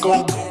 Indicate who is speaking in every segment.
Speaker 1: Go.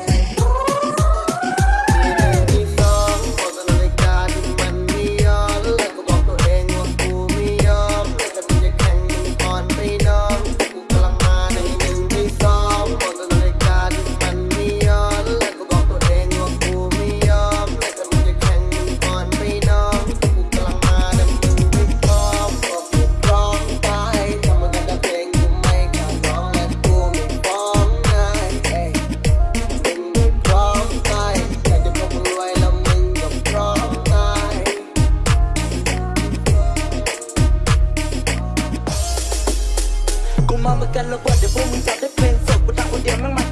Speaker 2: mơ mà cần là quên để vui mình chạy đất mình Sợ của tao của điểm mang